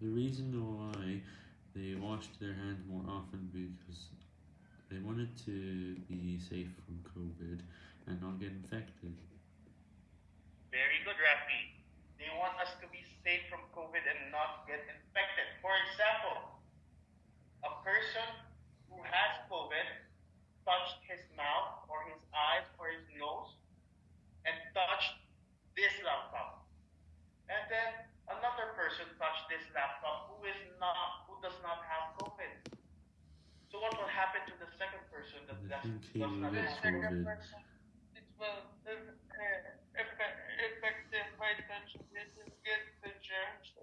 The reason why they washed their hands more often because they wanted to be safe from COVID and not get infected. Very good, Rafi. They want us to be safe from COVID and not get infected. For example, a person who has COVID touched his mouth this laptop who is not who does not have COVID. So what will happen to the second person that does, not have COVID? Person, it will uh, uh affect, affect them by touching it and get the germs